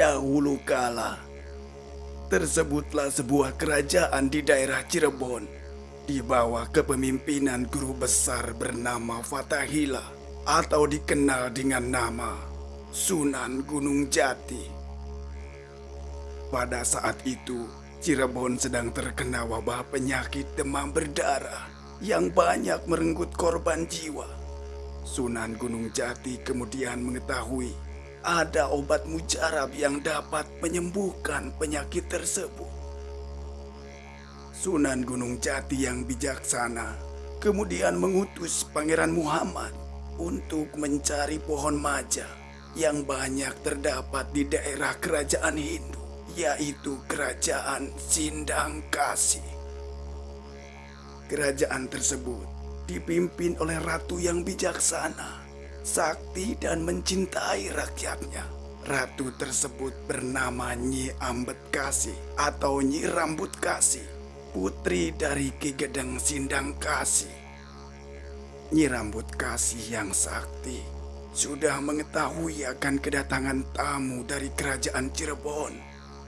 Dahulu kala, tersebutlah sebuah kerajaan di daerah Cirebon di bawah kepemimpinan guru besar bernama Fatahila atau dikenal dengan nama Sunan Gunung Jati. Pada saat itu, Cirebon sedang terkena wabah penyakit demam berdarah yang banyak merenggut korban jiwa. Sunan Gunung Jati kemudian mengetahui ada obat mujarab yang dapat menyembuhkan penyakit tersebut. Sunan Gunung Jati yang bijaksana kemudian mengutus Pangeran Muhammad untuk mencari pohon maja yang banyak terdapat di daerah kerajaan Hindu, yaitu kerajaan Sindang Kasih. Kerajaan tersebut dipimpin oleh ratu yang bijaksana sakti dan mencintai rakyatnya. Ratu tersebut bernama Nyi Ambet Kasih atau Nyi Rambut Kasih, putri dari Ki Gedeng Sindang Kasih. Nyi Rambut Kasih yang sakti sudah mengetahui akan kedatangan tamu dari kerajaan Cirebon.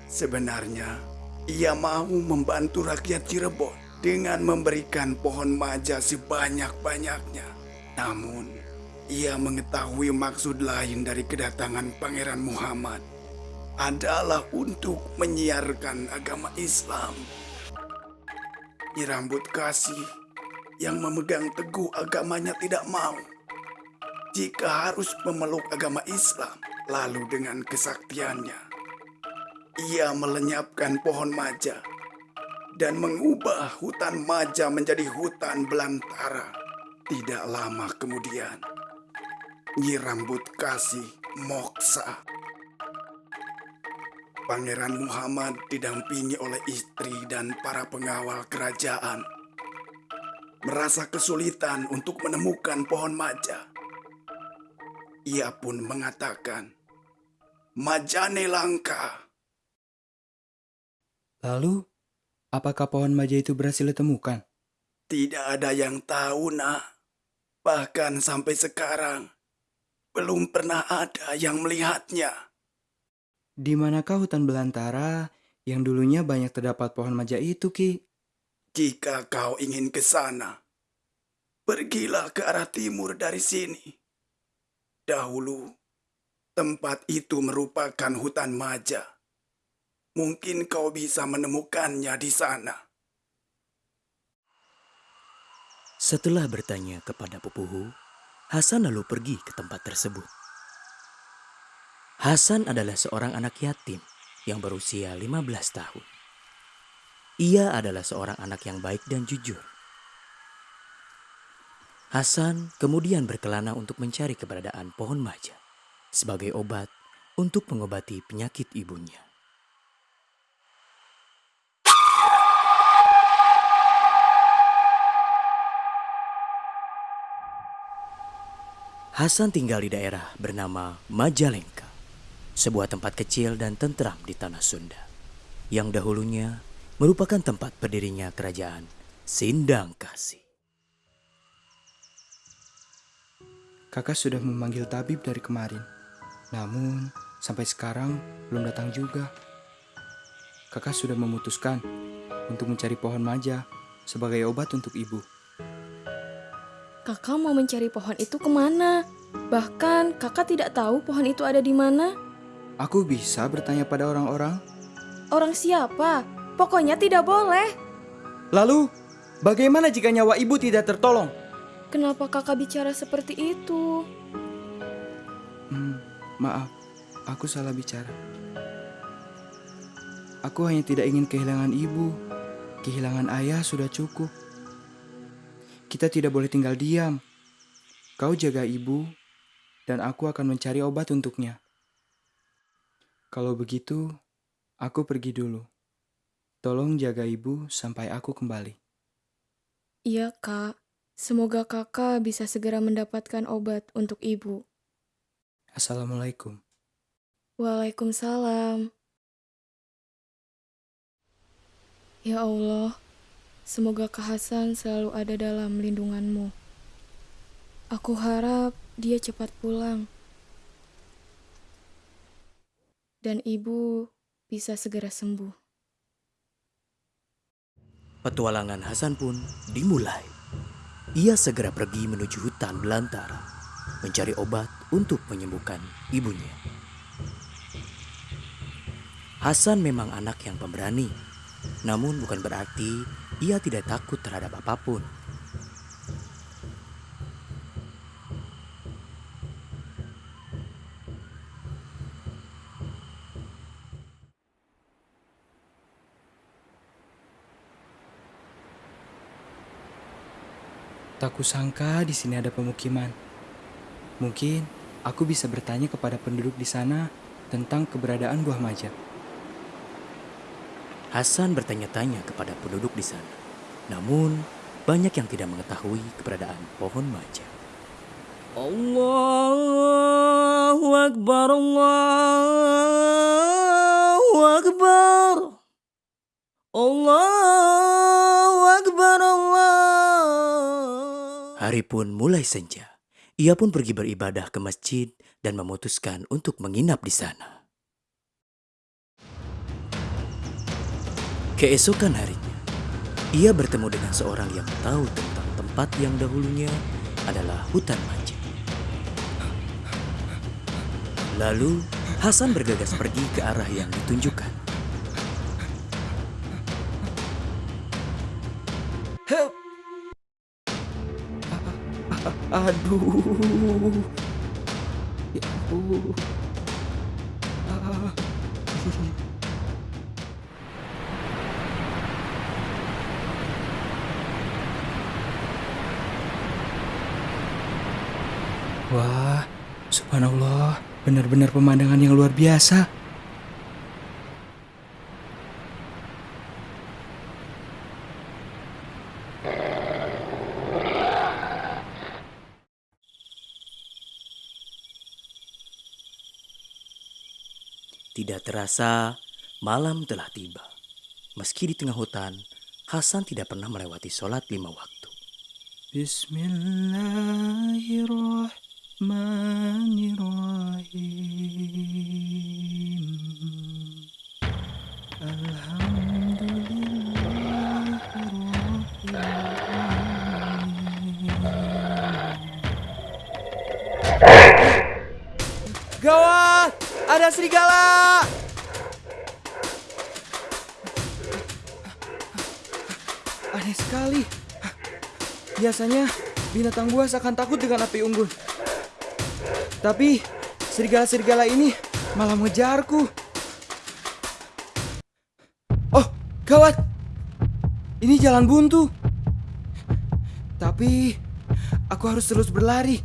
Sebenarnya, ia mau membantu rakyat Cirebon dengan memberikan pohon maja sebanyak-banyaknya. Namun, ia mengetahui maksud lain dari kedatangan Pangeran Muhammad adalah untuk menyiarkan agama Islam. Nyirambut kasih yang memegang teguh agamanya tidak mau. Jika harus memeluk agama Islam, lalu dengan kesaktiannya, ia melenyapkan pohon maja dan mengubah hutan maja menjadi hutan belantara. Tidak lama kemudian, Nyi Rambut Kasih Moksa. Pangeran Muhammad didampingi oleh istri dan para pengawal kerajaan. Merasa kesulitan untuk menemukan pohon maja. Ia pun mengatakan, Majane langka. Lalu, apakah pohon maja itu berhasil ditemukan? Tidak ada yang tahu, nak. Bahkan sampai sekarang, belum pernah ada yang melihatnya. Di manakah hutan belantara yang dulunya banyak terdapat pohon maja itu, Ki? Jika kau ingin ke sana, pergilah ke arah timur dari sini. Dahulu, tempat itu merupakan hutan maja. Mungkin kau bisa menemukannya di sana. Setelah bertanya kepada Pupuhu, Hasan lalu pergi ke tempat tersebut. Hasan adalah seorang anak yatim yang berusia 15 tahun. Ia adalah seorang anak yang baik dan jujur. Hasan kemudian berkelana untuk mencari keberadaan pohon maja sebagai obat untuk mengobati penyakit ibunya. Hasan tinggal di daerah bernama Majalengka. sebuah tempat kecil dan tentram di tanah Sunda, yang dahulunya merupakan tempat berdirinya kerajaan Sindang Kasih. Kakak sudah memanggil tabib dari kemarin. Namun, sampai sekarang belum datang juga. Kakak sudah memutuskan untuk mencari pohon maja sebagai obat untuk ibu. Kakak mau mencari pohon itu ke mana? Bahkan kakak tidak tahu pohon itu ada di mana. Aku bisa bertanya pada orang-orang. Orang siapa? Pokoknya tidak boleh. Lalu, bagaimana jika nyawa ibu tidak tertolong? Kenapa kakak bicara seperti itu? Hmm, maaf, aku salah bicara. Aku hanya tidak ingin kehilangan ibu. Kehilangan ayah sudah cukup. Kita tidak boleh tinggal diam. Kau jaga ibu, dan aku akan mencari obat untuknya. Kalau begitu, aku pergi dulu. Tolong jaga ibu sampai aku kembali. Iya, Kak. Semoga kakak bisa segera mendapatkan obat untuk ibu. Assalamualaikum. Waalaikumsalam. Ya Allah, semoga Kak Hasan selalu ada dalam lindunganmu. Aku harap dia cepat pulang. Dan ibu bisa segera sembuh. Petualangan Hasan pun dimulai. Ia segera pergi menuju hutan belantara, mencari obat untuk menyembuhkan ibunya. Hasan memang anak yang pemberani, namun bukan berarti ia tidak takut terhadap apa pun. Tak kusangka di sini ada pemukiman. Mungkin aku bisa bertanya kepada penduduk di sana tentang keberadaan buah maja. Hasan bertanya-tanya kepada penduduk di sana. Namun, banyak yang tidak mengetahui keberadaan pohon maja. Allahu Akbar, Allahu Akbar. Allahu Akbar, Allah. Hari pun mulai senja. Ia pun pergi beribadah ke masjid dan memutuskan untuk menginap di sana. Keesokan harinya, ia bertemu dengan seorang yang tahu tentang tempat yang dahulunya adalah hutan maja. Lalu, Hasan bergegas pergi ke arah yang ditunjukkan. Aduh. Ya ampun. Ah. Wah, subhanallah, benar-benar pemandangan yang luar biasa. Tidak terasa, malam telah tiba. Meski di tengah hutan, Hasan tidak pernah melewati sholat lima waktu. Bismillahirrahmanirrahim. Gawat! Ada serigala! Aneh sekali. Biasanya binatang buas akan takut dengan api unggun. Tapi serigala-serigala ini malah mengejarku. Oh, gawat! Ini jalan buntu. Tapi aku harus terus berlari.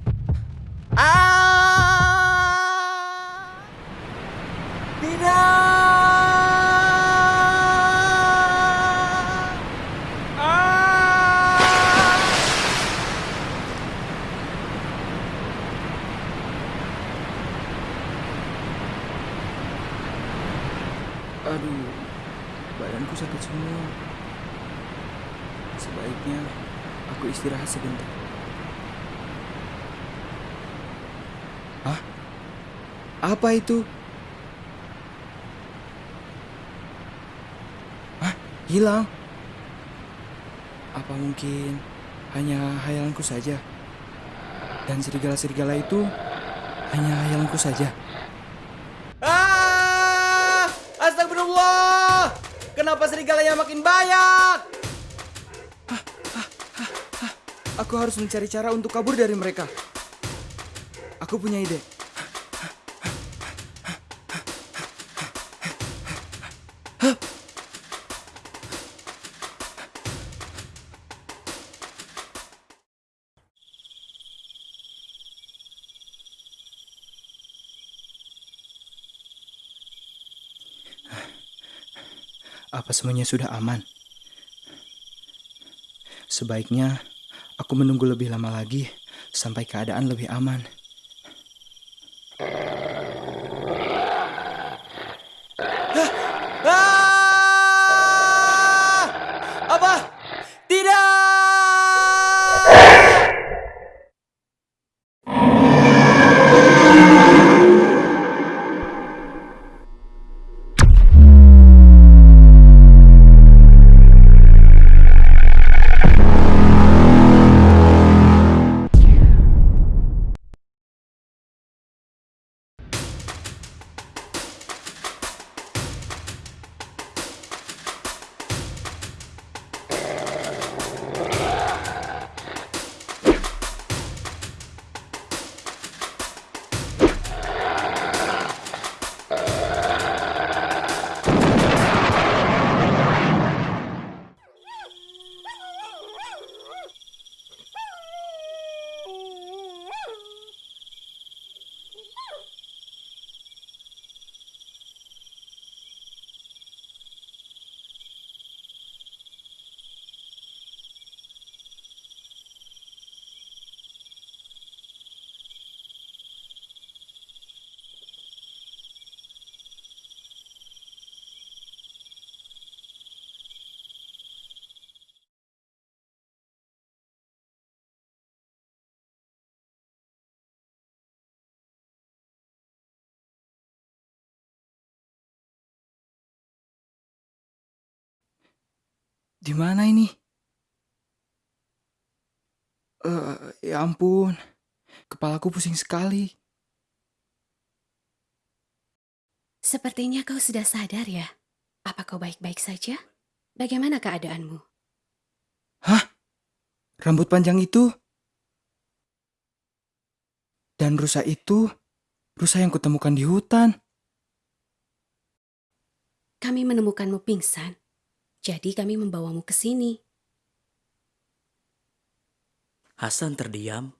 Aduh, badanku sakit semua. Sebaiknya aku istirahat sebentar. Hah? Apa itu? Hah? Hilang? Apa mungkin hanya hayalanku saja? Dan serigala-serigala itu hanya hayalanku saja? Ah! Astagfirullah! Kenapa serigalanya makin banyak? Aku harus mencari cara untuk kabur dari mereka. Aku punya ide. Apa semuanya sudah aman? Sebaiknya aku menunggu lebih lama lagi sampai keadaan lebih aman. Di mana ini? Eh, ya ampun. Kepalaku pusing sekali. Sepertinya kau sudah sadar ya. Apa kau baik-baik saja? Bagaimana keadaanmu? Hah? Rambut panjang itu? Dan rusa itu? Rusa yang kutemukan di hutan. Kami menemukanmu pingsan. Jadi kami membawamu ke sini. Hasan terdiam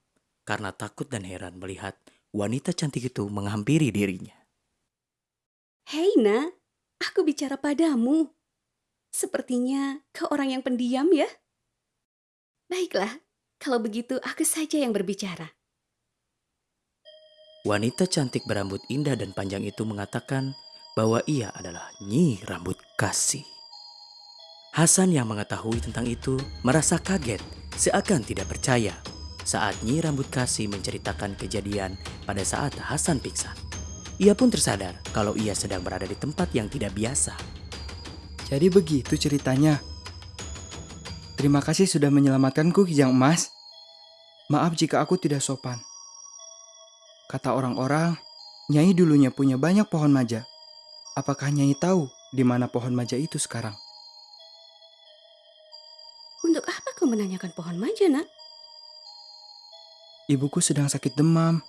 karena takut dan heran melihat wanita cantik itu menghampiri dirinya. Hei nak, aku bicara padamu. Sepertinya kau orang yang pendiam ya? Baiklah, kalau begitu aku saja yang berbicara. Wanita cantik berambut indah dan panjang itu mengatakan bahwa ia adalah Nyi Rambut Kasih. Hasan yang mengetahui tentang itu merasa kaget seakan tidak percaya saat Nyi Rambut Kasih menceritakan kejadian pada saat Hasan pingsan. Ia pun tersadar kalau ia sedang berada di tempat yang tidak biasa. Jadi begitu ceritanya. Terima kasih sudah menyelamatkanku Kijang Emas. Maaf jika aku tidak sopan. Kata orang-orang, Nyai dulunya punya banyak pohon maja. Apakah Nyai tahu di mana pohon maja itu sekarang? Menanyakan pohon maja nak? Ibuku sedang sakit demam.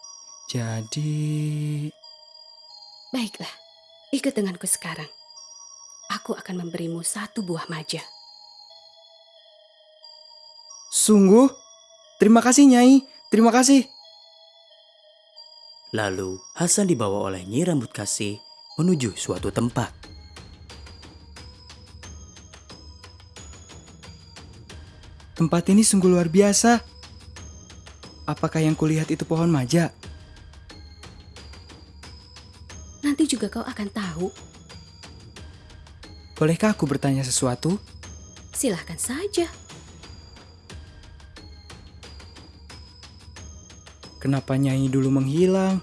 Jadi... Baiklah, ikut denganku sekarang. Aku akan memberimu satu buah maja. Sungguh? Terima kasih Nyai, terima kasih. Lalu Hasan dibawa oleh Nyi Rambut Kasih menuju suatu tempat. Tempat ini sungguh luar biasa. Apakah yang kulihat itu pohon maja? Nanti juga kau akan tahu. Bolehkah aku bertanya sesuatu? Silahkan saja. Kenapa Nyai dulu menghilang?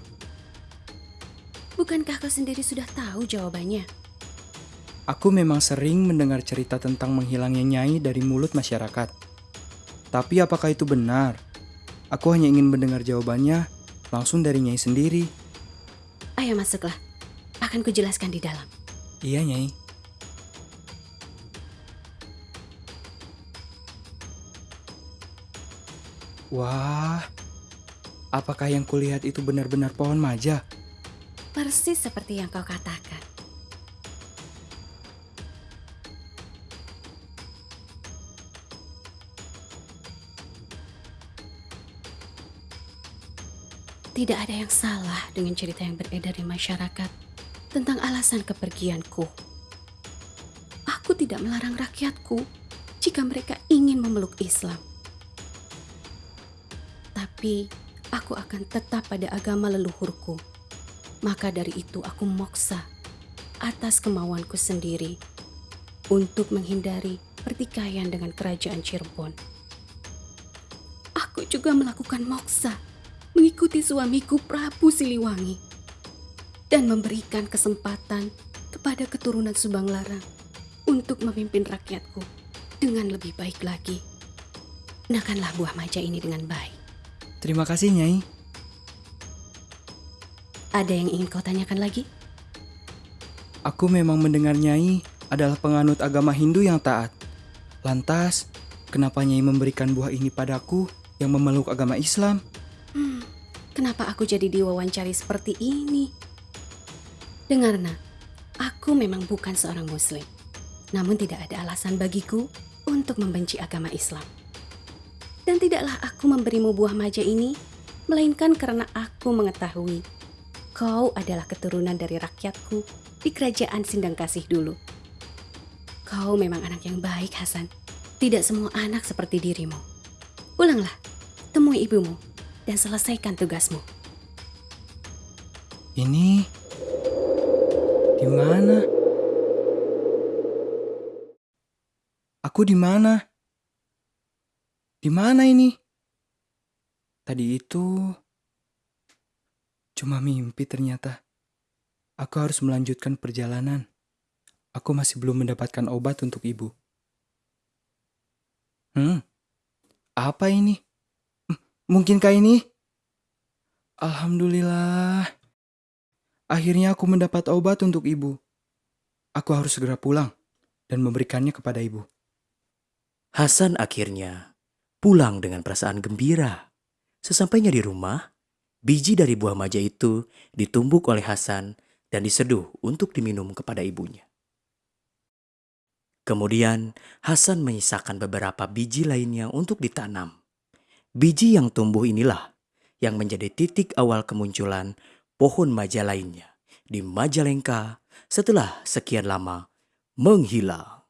Bukankah kau sendiri sudah tahu jawabannya? Aku memang sering mendengar cerita tentang menghilangnya Nyai dari mulut masyarakat. Tapi apakah itu benar? Aku hanya ingin mendengar jawabannya langsung dari Nyai sendiri. Ayo masuklah. Akan kujelaskan di dalam. Iya, Nyai. Wah, apakah yang kulihat itu benar-benar pohon maja? Persis seperti yang kau katakan. Tidak ada yang salah dengan cerita yang beredar di masyarakat tentang alasan kepergianku. Aku tidak melarang rakyatku jika mereka ingin memeluk Islam. Tapi aku akan tetap pada agama leluhurku. Maka dari itu aku moksa atas kemauanku sendiri untuk menghindari pertikaian dengan kerajaan Cirebon. Aku juga melakukan moksa mengikuti suamiku Prabu Siliwangi dan memberikan kesempatan kepada keturunan Subang Larang untuk memimpin rakyatku dengan lebih baik lagi. Gunakanlah buah maja ini dengan baik. Terima kasih, Nyai. Ada yang ingin kau tanyakan lagi? Aku memang mendengar Nyai adalah penganut agama Hindu yang taat. Lantas, kenapa Nyai memberikan buah ini padaku yang memeluk agama Islam? Kenapa aku jadi diwawancari seperti ini? Dengar, nak. Aku memang bukan seorang muslim. Namun tidak ada alasan bagiku untuk membenci agama Islam. Dan tidaklah aku memberimu buah maja ini, melainkan karena aku mengetahui kau adalah keturunan dari rakyatku di kerajaan Sindang Kasih dulu. Kau memang anak yang baik, Hasan. Tidak semua anak seperti dirimu. Pulanglah, temui ibumu, dan selesaikan tugasmu. Ini di mana? Aku di mana? Di mana ini? Tadi itu cuma mimpi ternyata. Aku harus melanjutkan perjalanan. Aku masih belum mendapatkan obat untuk ibu. Hmm, apa ini? Mungkinkah ini? Alhamdulillah. Akhirnya aku mendapat obat untuk ibu. Aku harus segera pulang dan memberikannya kepada ibu. Hasan akhirnya pulang dengan perasaan gembira. Sesampainya di rumah, biji dari buah maja itu ditumbuk oleh Hasan dan diseduh untuk diminum kepada ibunya. Kemudian Hasan menyisakan beberapa biji lainnya untuk ditanam. Biji yang tumbuh inilah yang menjadi titik awal kemunculan pohon maja lainnya di Majalengka setelah sekian lama menghilang.